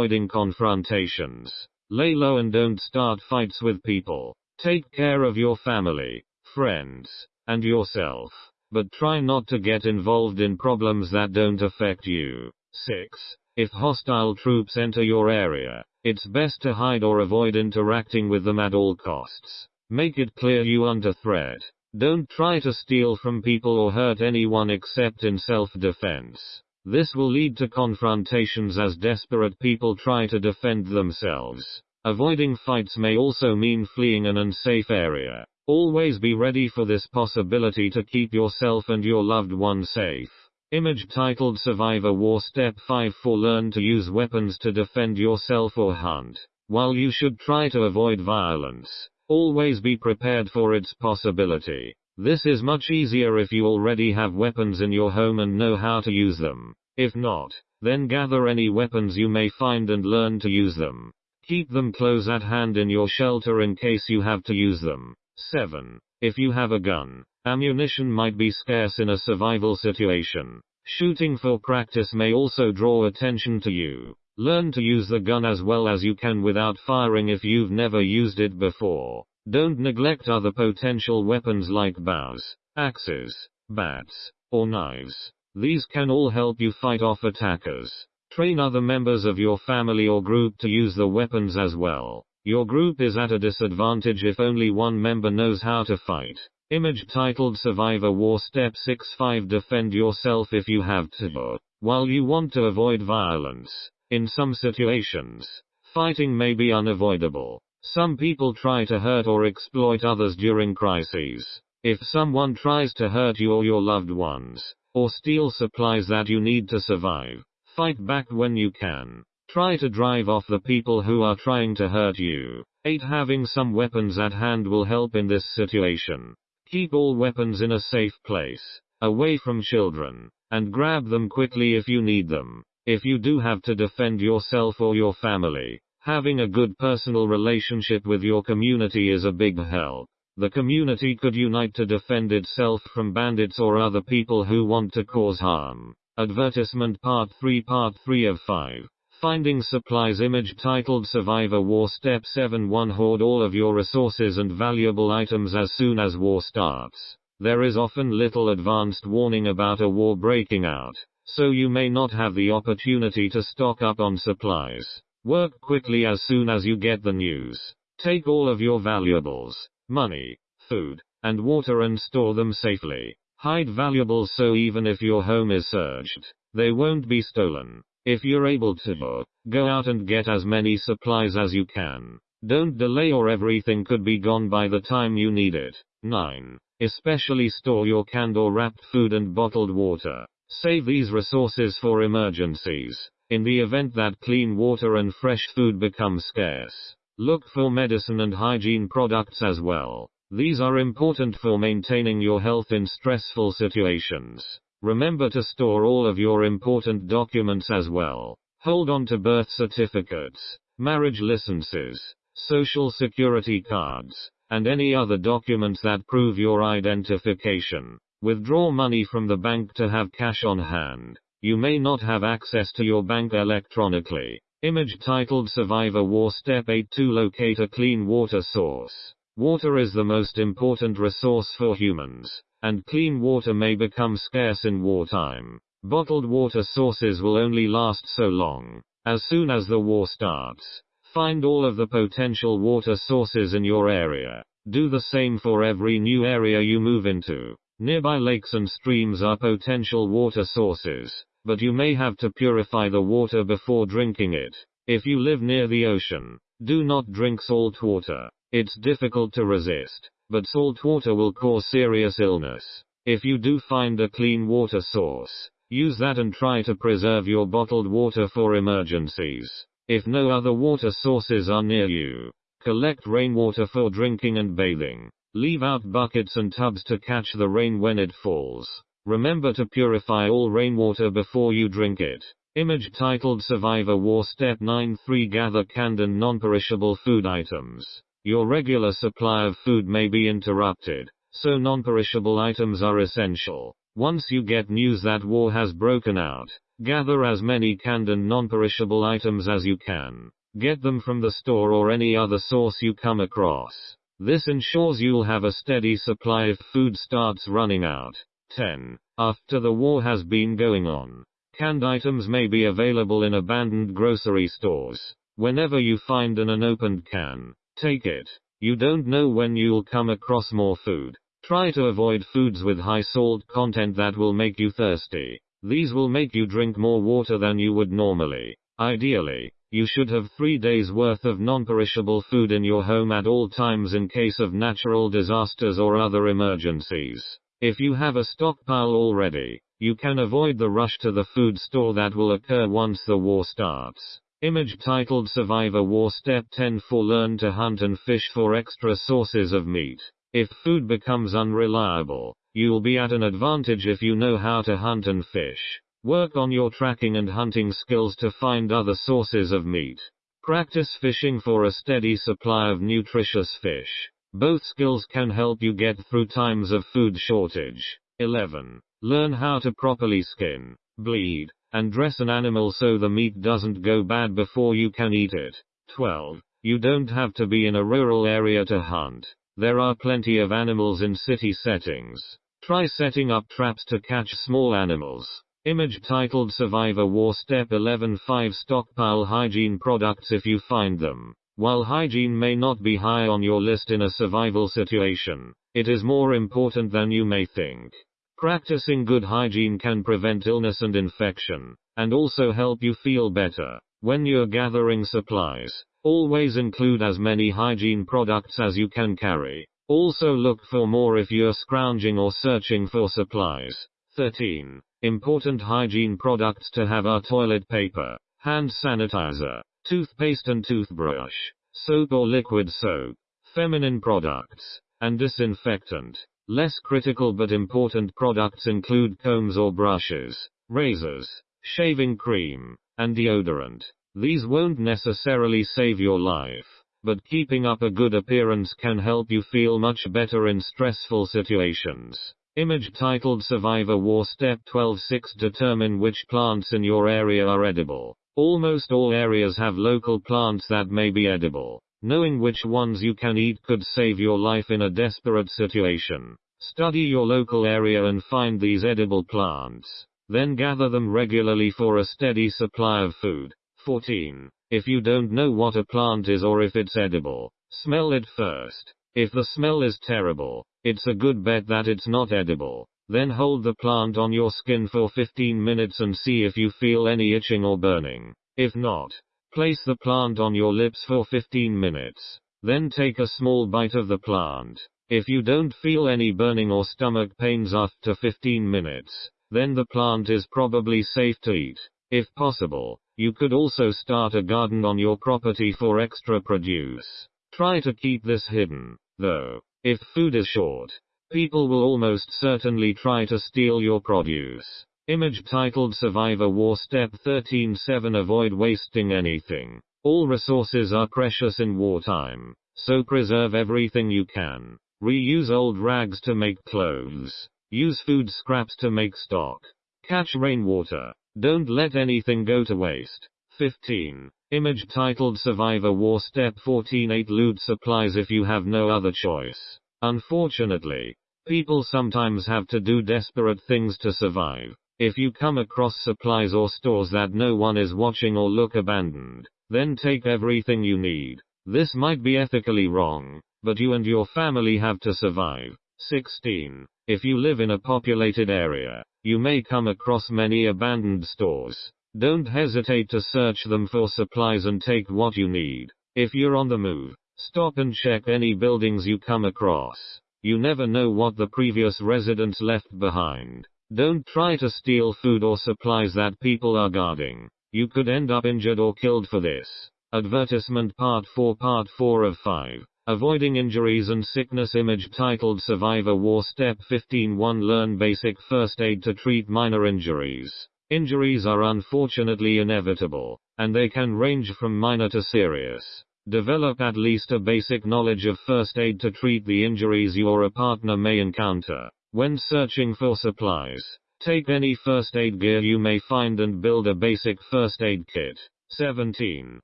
avoiding confrontations. Lay low and don't start fights with people. Take care of your family, friends, and yourself. But try not to get involved in problems that don't affect you. 6. If hostile troops enter your area, it's best to hide or avoid interacting with them at all costs. Make it clear you're under threat. Don't try to steal from people or hurt anyone except in self-defense. This will lead to confrontations as desperate people try to defend themselves. Avoiding fights may also mean fleeing an unsafe area. Always be ready for this possibility to keep yourself and your loved one safe. Image titled Survivor War Step 5 for Learn to use weapons to defend yourself or hunt. While you should try to avoid violence, always be prepared for its possibility. This is much easier if you already have weapons in your home and know how to use them. If not, then gather any weapons you may find and learn to use them. Keep them close at hand in your shelter in case you have to use them. 7. If you have a gun, ammunition might be scarce in a survival situation. Shooting for practice may also draw attention to you. Learn to use the gun as well as you can without firing if you've never used it before. Don't neglect other potential weapons like bows, axes, bats, or knives. These can all help you fight off attackers. Train other members of your family or group to use the weapons as well. Your group is at a disadvantage if only one member knows how to fight. Image titled Survivor War Step 6 5 Defend yourself if you have to. While you want to avoid violence, in some situations, fighting may be unavoidable. Some people try to hurt or exploit others during crises. If someone tries to hurt you or your loved ones, or steal supplies that you need to survive, fight back when you can. Try to drive off the people who are trying to hurt you. 8. Having some weapons at hand will help in this situation. Keep all weapons in a safe place, away from children, and grab them quickly if you need them. If you do have to defend yourself or your family, Having a good personal relationship with your community is a big help. The community could unite to defend itself from bandits or other people who want to cause harm. Advertisement Part 3 Part 3 of 5. Finding Supplies Image titled Survivor War Step 7 1 Hoard all of your resources and valuable items as soon as war starts. There is often little advanced warning about a war breaking out, so you may not have the opportunity to stock up on supplies. Work quickly as soon as you get the news. Take all of your valuables, money, food, and water and store them safely. Hide valuables so even if your home is searched, they won't be stolen. If you're able to, go out and get as many supplies as you can. Don't delay or everything could be gone by the time you need it. 9. Especially store your canned or wrapped food and bottled water. Save these resources for emergencies. In the event that clean water and fresh food become scarce, look for medicine and hygiene products as well. These are important for maintaining your health in stressful situations. Remember to store all of your important documents as well. Hold on to birth certificates, marriage licenses, social security cards, and any other documents that prove your identification. Withdraw money from the bank to have cash on hand. You may not have access to your bank electronically. Image titled Survivor War Step 8 to locate a clean water source. Water is the most important resource for humans, and clean water may become scarce in wartime. Bottled water sources will only last so long. As soon as the war starts, find all of the potential water sources in your area. Do the same for every new area you move into. Nearby lakes and streams are potential water sources but you may have to purify the water before drinking it. If you live near the ocean, do not drink salt water. It's difficult to resist, but salt water will cause serious illness. If you do find a clean water source, use that and try to preserve your bottled water for emergencies. If no other water sources are near you, collect rainwater for drinking and bathing. Leave out buckets and tubs to catch the rain when it falls. Remember to purify all rainwater before you drink it. Image titled Survivor War Step 9 3 Gather canned and non-perishable food items. Your regular supply of food may be interrupted, so non-perishable items are essential. Once you get news that war has broken out, Gather as many canned and non-perishable items as you can. Get them from the store or any other source you come across. This ensures you'll have a steady supply if food starts running out. 10. After the war has been going on, canned items may be available in abandoned grocery stores. Whenever you find an unopened can, take it. You don't know when you'll come across more food. Try to avoid foods with high salt content that will make you thirsty. These will make you drink more water than you would normally. Ideally, you should have three days worth of non-perishable food in your home at all times in case of natural disasters or other emergencies. If you have a stockpile already, you can avoid the rush to the food store that will occur once the war starts. Image titled Survivor War Step 10 for Learn to Hunt and Fish for Extra Sources of Meat. If food becomes unreliable, you'll be at an advantage if you know how to hunt and fish. Work on your tracking and hunting skills to find other sources of meat. Practice fishing for a steady supply of nutritious fish. Both skills can help you get through times of food shortage. 11. Learn how to properly skin, bleed, and dress an animal so the meat doesn't go bad before you can eat it. 12. You don't have to be in a rural area to hunt. There are plenty of animals in city settings. Try setting up traps to catch small animals. Image titled Survivor War Step 11 5 Stockpile hygiene products if you find them. While hygiene may not be high on your list in a survival situation, it is more important than you may think. Practicing good hygiene can prevent illness and infection, and also help you feel better. When you're gathering supplies, always include as many hygiene products as you can carry. Also look for more if you're scrounging or searching for supplies. 13. Important hygiene products to have are toilet paper, hand sanitizer, toothpaste and toothbrush, soap or liquid soap, feminine products, and disinfectant. Less critical but important products include combs or brushes, razors, shaving cream, and deodorant. These won't necessarily save your life, but keeping up a good appearance can help you feel much better in stressful situations. Image titled Survivor War Step 12 6 Determine which plants in your area are edible. Almost all areas have local plants that may be edible. Knowing which ones you can eat could save your life in a desperate situation. Study your local area and find these edible plants. Then gather them regularly for a steady supply of food. 14. If you don't know what a plant is or if it's edible, smell it first. If the smell is terrible, it's a good bet that it's not edible. Then hold the plant on your skin for 15 minutes and see if you feel any itching or burning. If not, place the plant on your lips for 15 minutes. Then take a small bite of the plant. If you don't feel any burning or stomach pains after 15 minutes, then the plant is probably safe to eat. If possible, you could also start a garden on your property for extra produce. Try to keep this hidden, though. If food is short, people will almost certainly try to steal your produce. Image titled Survivor War Step 13 7 Avoid wasting anything. All resources are precious in wartime, so preserve everything you can. Reuse old rags to make clothes. Use food scraps to make stock. Catch rainwater. Don't let anything go to waste. 15. Image titled Survivor War Step 14 8 Loot supplies if you have no other choice. Unfortunately, people sometimes have to do desperate things to survive. If you come across supplies or stores that no one is watching or look abandoned, then take everything you need. This might be ethically wrong, but you and your family have to survive. 16. If you live in a populated area, you may come across many abandoned stores. Don't hesitate to search them for supplies and take what you need. If you're on the move, stop and check any buildings you come across. You never know what the previous residents left behind. Don't try to steal food or supplies that people are guarding. You could end up injured or killed for this. Advertisement Part 4 Part 4 of 5. Avoiding Injuries and Sickness Image titled Survivor War Step 15 1 Learn Basic First Aid to Treat Minor Injuries. Injuries are unfortunately inevitable, and they can range from minor to serious. Develop at least a basic knowledge of first aid to treat the injuries your partner may encounter. When searching for supplies, Take any first aid gear you may find and build a basic first aid kit. 17.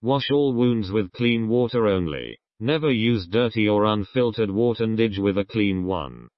Wash all wounds with clean water only. Never use dirty or unfiltered water and Dig with a clean one.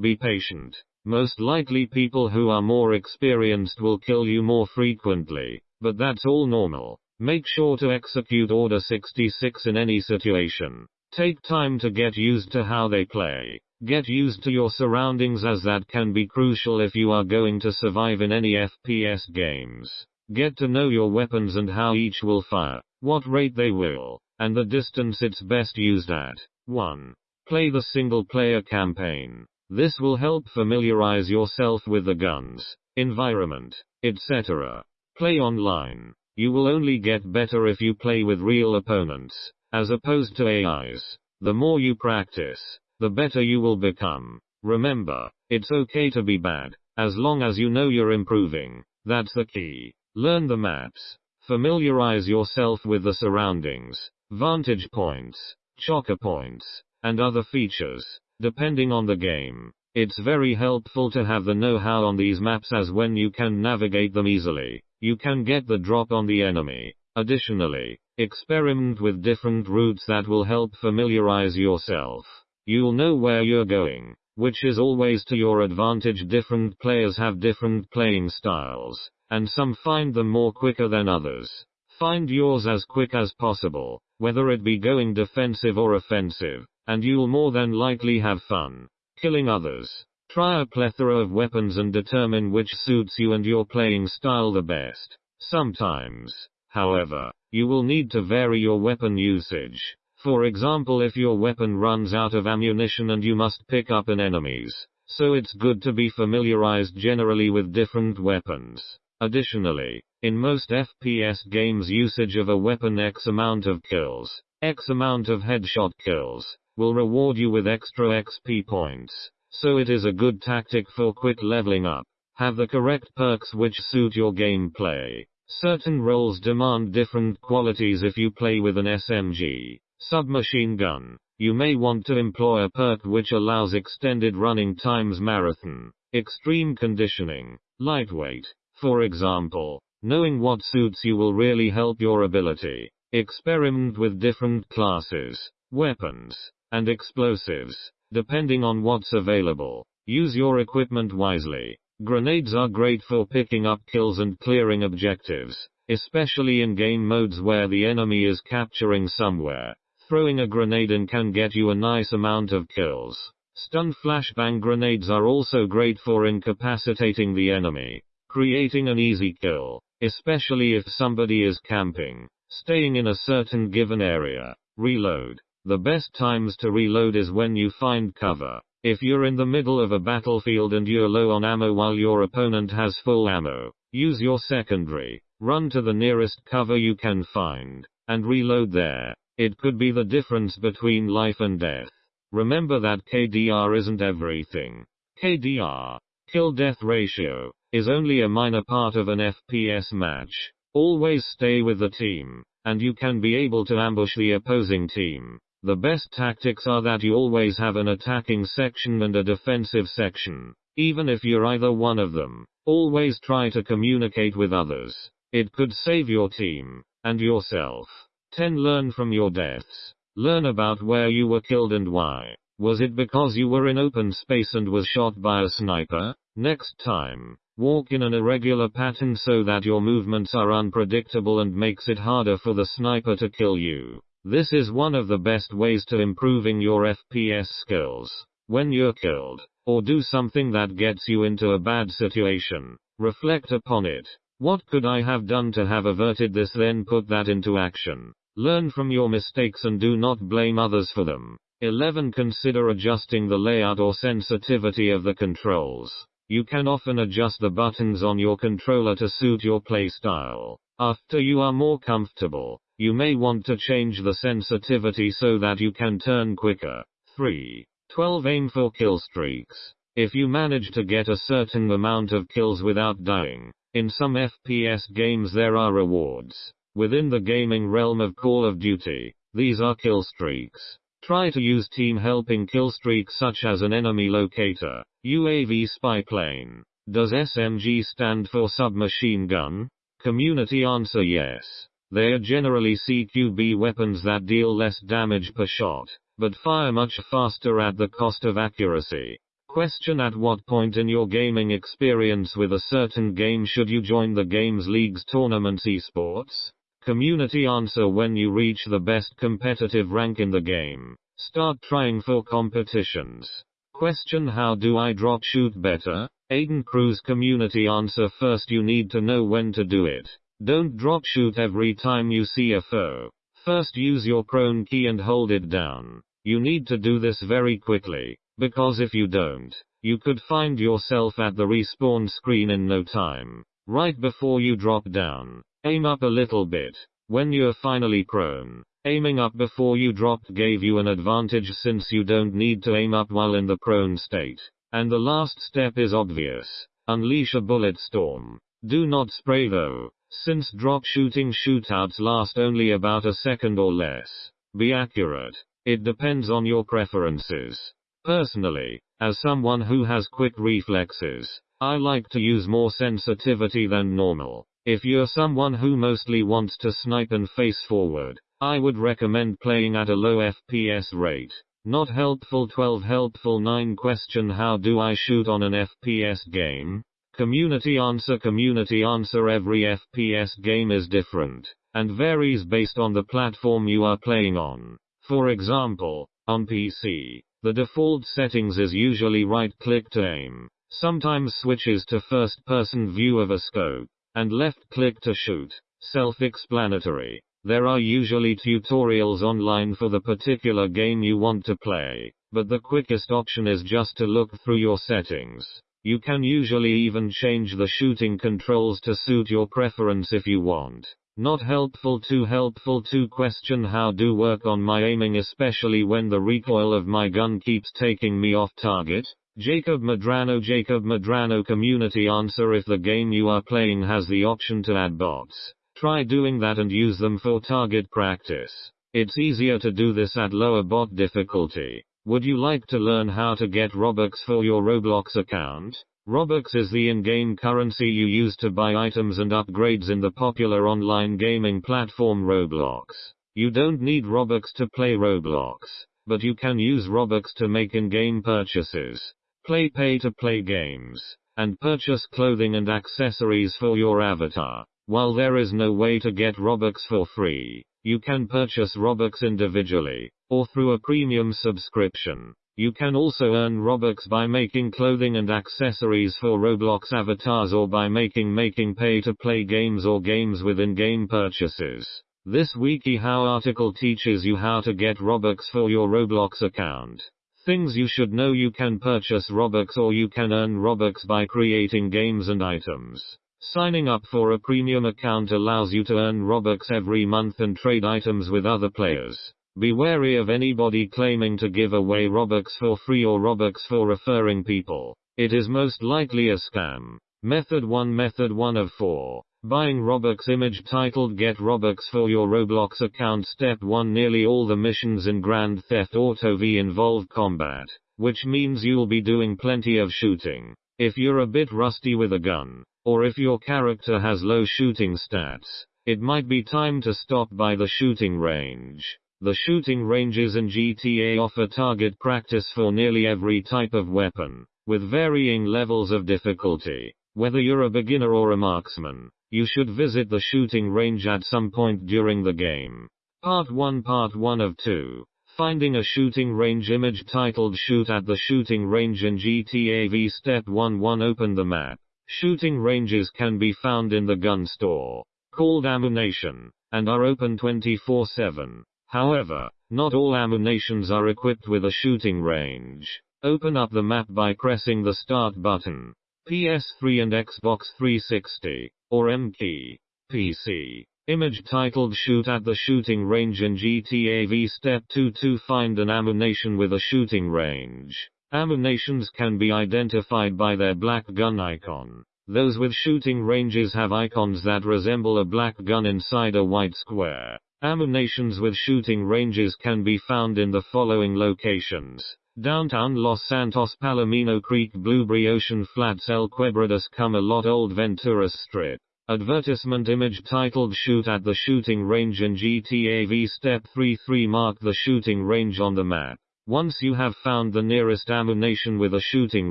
Be patient. Most likely people who are more experienced will kill you more frequently, but that's all normal. Make sure to execute Order 66 in any situation. Take time to get used to how they play. Get used to your surroundings as that can be crucial if you are going to survive in any FPS games. Get to know your weapons and how each will fire, what rate they will, and the distance it's best used at. 1. Play the single player campaign. This will help familiarize yourself with the guns, environment, etc. Play online. You will only get better if you play with real opponents, as opposed to AIs. The more you practice, the better you will become. Remember, it's okay to be bad, as long as you know you're improving. That's the key. Learn the maps. Familiarize yourself with the surroundings, vantage points, choker points, and other features. Depending on the game, it's very helpful to have the know-how on these maps as when you can navigate them easily, you can get the drop on the enemy. Additionally, experiment with different routes that will help familiarize yourself. You'll know where you're going, which is always to your advantage. Different players have different playing styles, and some find them more quicker than others. Find yours as quick as possible, whether it be going defensive or offensive and you'll more than likely have fun killing others. Try a plethora of weapons and determine which suits you and your playing style the best. Sometimes, however, you will need to vary your weapon usage. For example, if your weapon runs out of ammunition and you must pick up an enemy's, so it's good to be familiarized generally with different weapons. Additionally, in most FPS games usage of a weapon X amount of kills, X amount of headshot kills, will reward you with extra XP points. So it is a good tactic for quick leveling up. Have the correct perks which suit your gameplay. Certain roles demand different qualities if you play with an SMG, submachine gun. You may want to employ a perk which allows extended running times marathon, extreme conditioning, lightweight. For example, knowing what suits you will really help your ability. Experiment with different classes, weapons, and explosives, depending on what's available. Use your equipment wisely. Grenades are great for picking up kills and clearing objectives, especially in game modes where the enemy is capturing somewhere. Throwing a grenade in can get you a nice amount of kills. Stun flashbang grenades are also great for incapacitating the enemy, creating an easy kill, especially if somebody is camping, staying in a certain given area. Reload. The best times to reload is when you find cover. If you're in the middle of a battlefield and you're low on ammo while your opponent has full ammo, use your secondary, run to the nearest cover you can find, and reload there. It could be the difference between life and death. Remember that KDR isn't everything. KDR, kill death ratio, is only a minor part of an FPS match. Always stay with the team, and you can be able to ambush the opposing team. The best tactics are that you always have an attacking section and a defensive section. Even if you're either one of them, always try to communicate with others. It could save your team and yourself. 10. Learn from your deaths. Learn about where you were killed and why. Was it because you were in open space and was shot by a sniper? Next time, walk in an irregular pattern so that your movements are unpredictable and makes it harder for the sniper to kill you. This is one of the best ways to improving your FPS skills. When you're killed, or do something that gets you into a bad situation, reflect upon it. What could I have done to have averted this then put that into action? Learn from your mistakes and do not blame others for them. 11. Consider adjusting the layout or sensitivity of the controls. You can often adjust the buttons on your controller to suit your playstyle. After you are more comfortable, you may want to change the sensitivity so that you can turn quicker. 3. 12. Aim for kill streaks. If you manage to get a certain amount of kills without dying, in some FPS games there are rewards. Within the gaming realm of Call of Duty, these are kill streaks. Try to use team helping killstreaks such as an enemy locator, UAV spy plane. Does SMG stand for submachine gun? Community answer yes. They are generally CQB weapons that deal less damage per shot, but fire much faster at the cost of accuracy. Question At what point in your gaming experience with a certain game should you join the games leagues tournaments esports? Community answer When you reach the best competitive rank in the game, start trying for competitions. Question How do I drop shoot better? Aiden Cruz Community answer First you need to know when to do it. Don't drop shoot every time you see a foe. First use your prone key and hold it down. You need to do this very quickly, because if you don't, you could find yourself at the respawn screen in no time, right before you drop down. Aim up a little bit. When you're finally prone, aiming up before you dropped gave you an advantage since you don't need to aim up while in the prone state. And the last step is obvious. Unleash a bullet storm. Do not spray though, since drop shooting shootouts last only about a second or less. Be accurate. It depends on your preferences. Personally, as someone who has quick reflexes, I like to use more sensitivity than normal. If you're someone who mostly wants to snipe and face forward, I would recommend playing at a low FPS rate. Not helpful 12 helpful 9 question how do I shoot on an FPS game? Community answer community answer every FPS game is different and varies based on the platform you are playing on. For example, on PC, the default settings is usually right click to aim, sometimes switches to first person view of a scope and left click to shoot. Self-explanatory. There are usually tutorials online for the particular game you want to play, but the quickest option is just to look through your settings. You can usually even change the shooting controls to suit your preference if you want. Not helpful too helpful to question how do work on my aiming especially when the recoil of my gun keeps taking me off target. Jacob Madrano Jacob Madrano Community Answer If the game you are playing has the option to add bots, try doing that and use them for target practice. It's easier to do this at lower bot difficulty. Would you like to learn how to get Robux for your Roblox account? Robux is the in-game currency you use to buy items and upgrades in the popular online gaming platform Roblox. You don't need Robux to play Roblox, but you can use Robux to make in-game purchases play pay to play games, and purchase clothing and accessories for your avatar. While there is no way to get Robux for free, you can purchase Robux individually, or through a premium subscription. You can also earn Robux by making clothing and accessories for Roblox avatars or by making making pay to play games or games within game purchases. This WikiHow article teaches you how to get Robux for your Roblox account. Things you should know you can purchase Robux or you can earn Robux by creating games and items. Signing up for a premium account allows you to earn Robux every month and trade items with other players. Be wary of anybody claiming to give away Robux for free or Robux for referring people. It is most likely a scam. Method 1 Method 1 of 4. Buying Robux image titled Get Robux for your Roblox account Step 1 Nearly all the missions in Grand Theft Auto V involve combat, which means you'll be doing plenty of shooting. If you're a bit rusty with a gun, or if your character has low shooting stats, it might be time to stop by the shooting range. The shooting ranges in GTA offer target practice for nearly every type of weapon, with varying levels of difficulty. Whether you're a beginner or a marksman, you should visit the shooting range at some point during the game. Part 1 Part 1 of 2 Finding a shooting range image titled Shoot at the Shooting Range in GTA V Step 1 1 Open the map. Shooting ranges can be found in the gun store, called Ammu-Nation, and are open 24 7. However, not all Ammu-Nations are equipped with a shooting range. Open up the map by pressing the Start button. PS3 and Xbox 360, or M key. PC. Image titled Shoot at the Shooting Range in GTA V Step 2 to find an Ammu-Nation with a shooting range. Ammu-Nations can be identified by their black gun icon. Those with shooting ranges have icons that resemble a black gun inside a white square. Ammu-Nations with shooting ranges can be found in the following locations. Downtown Los Santos Palomino Creek Blueberry Ocean Flats El Quebrados Come-A-Lot Old Ventura Strip. Advertisement image titled Shoot at the Shooting Range in GTA V Step 3 3 Mark the shooting range on the map. Once you have found the nearest Ammu-Nation with a shooting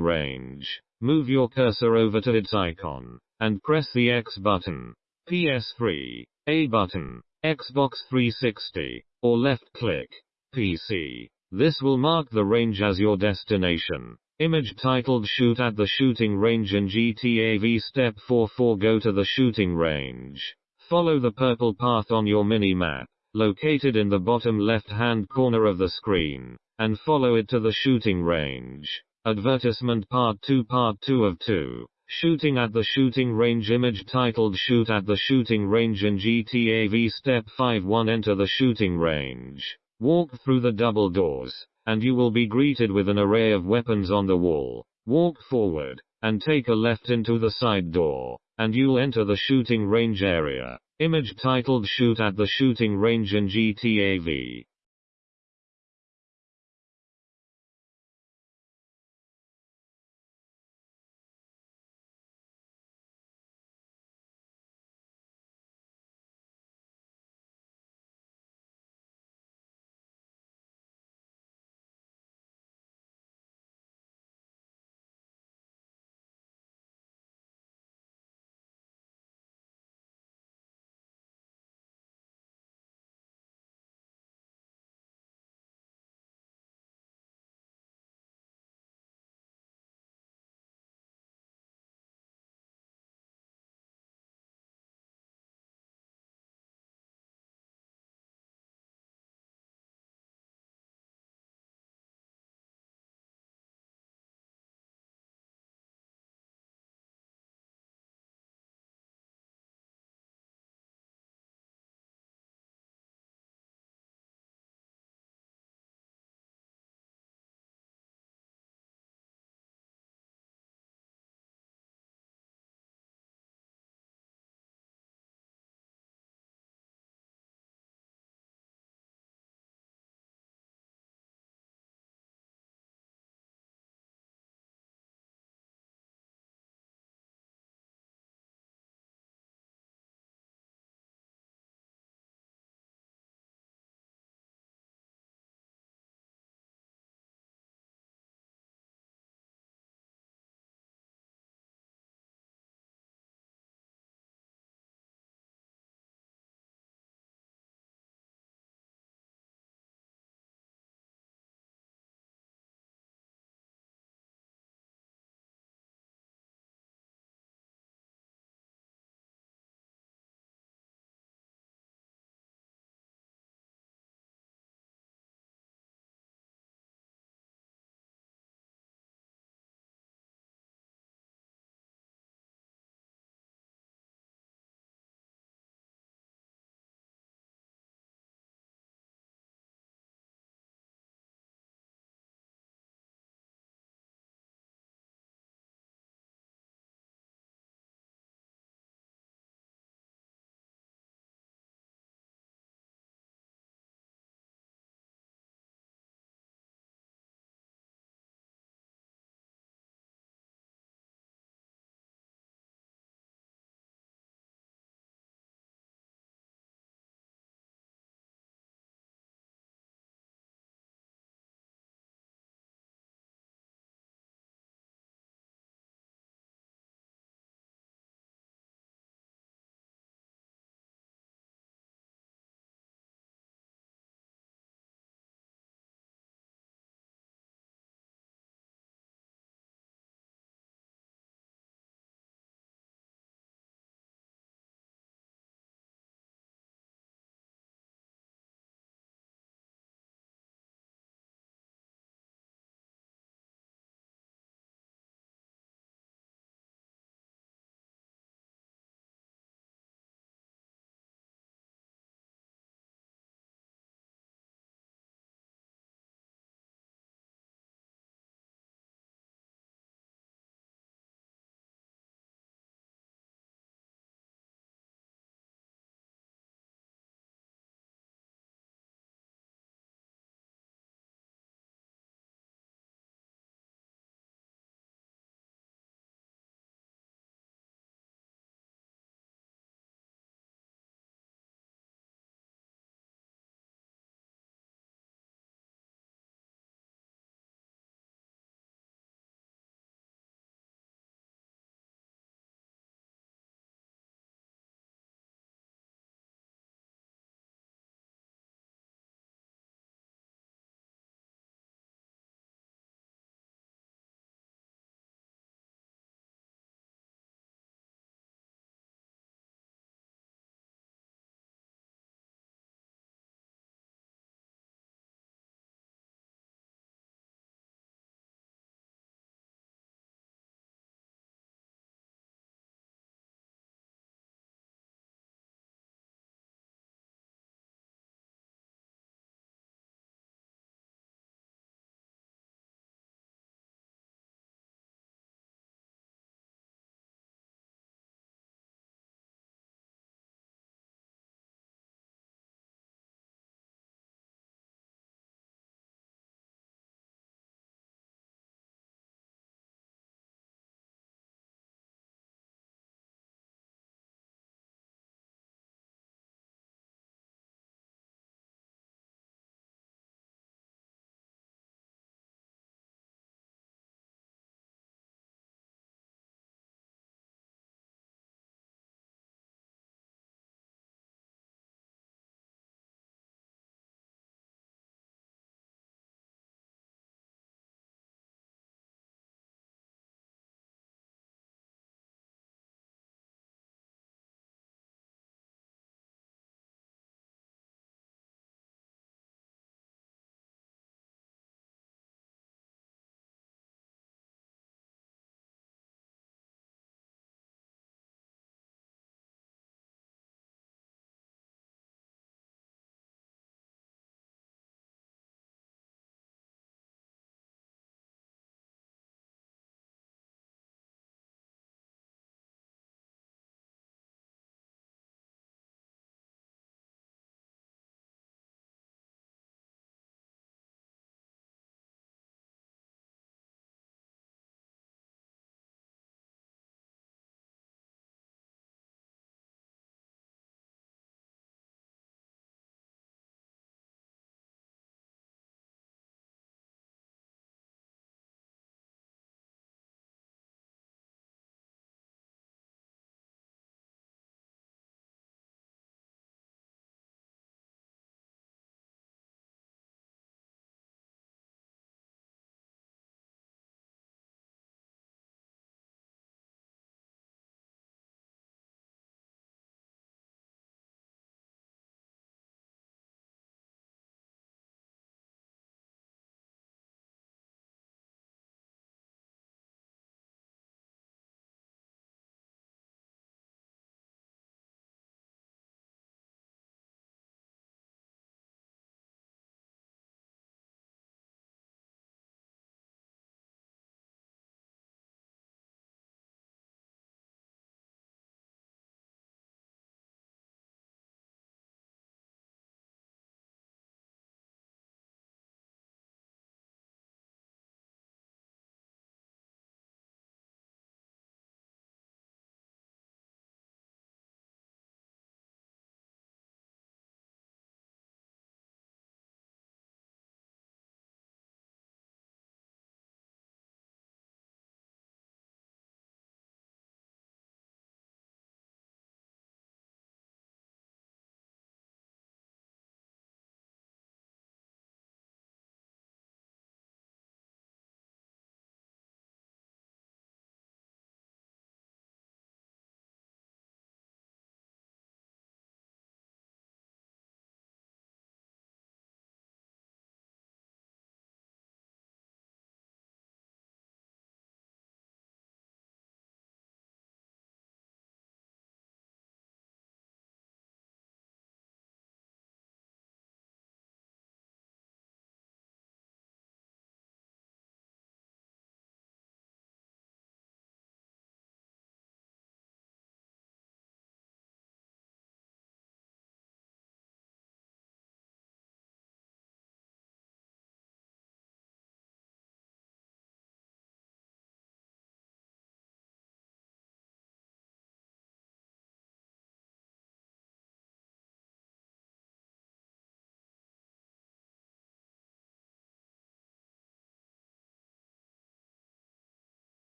range, move your cursor over to its icon, and press the X button. PS3, A button, Xbox 360, or left click, PC. This will mark the range as your destination. Image titled Shoot at the Shooting Range in GTA V Step 4 4 Go to the shooting range. Follow the purple path on your mini-map, located in the bottom left-hand corner of the screen, and follow it to the shooting range. Advertisement Part 2 Part 2 of 2. Shooting at the shooting range image titled Shoot at the shooting range in GTA V Step 5 1 Enter the shooting range. Walk through the double doors and you will be greeted with an array of weapons on the wall. Walk forward, and take a left into the side door, and you'll enter the shooting range area. Image titled Shoot at the Shooting Range in GTA V.